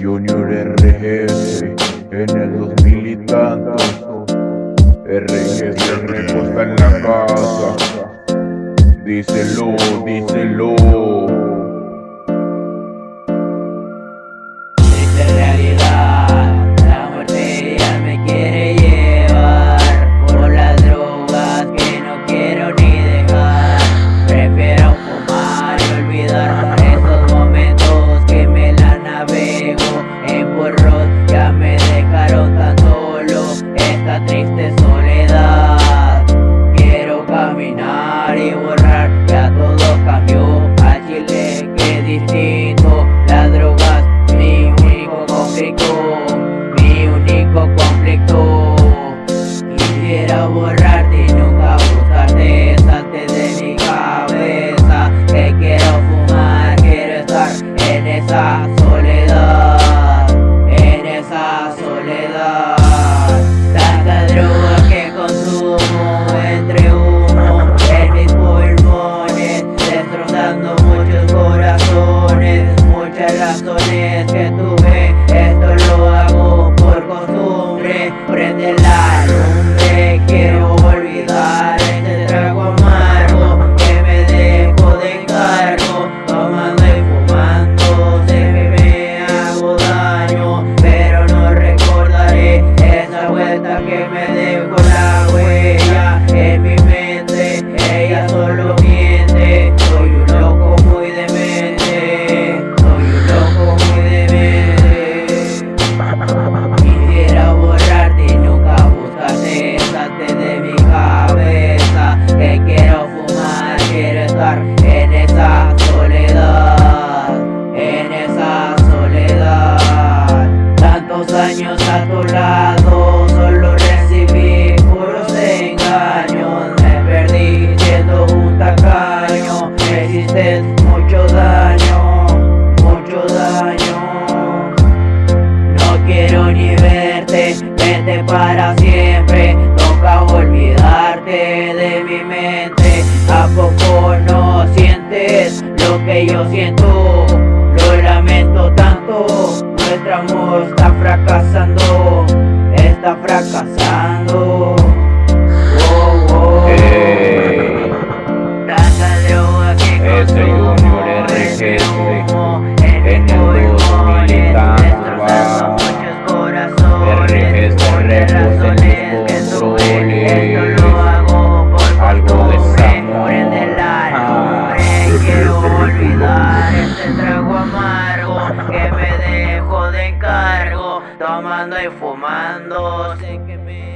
Junior RGS en el 2000 y tanto RGS reposta en la casa. Díselo, díselo esa soledad, en esa soledad. Tanta droga que consumo entre humo en mis pulmones, destrozando muchos corazones, muchas razones que tú En esa soledad, en esa soledad. Tantos años a tu lado, solo recibí puros engaños. Me perdí siendo un tacaño, hiciste mucho daño, mucho daño. No quiero ni verte, vete para siempre, toca olvidarte de yo siento, lo lamento tanto. Nuestro amor está fracasando, está fracasando. dejo de cargo, tomando y fumando. Sé que me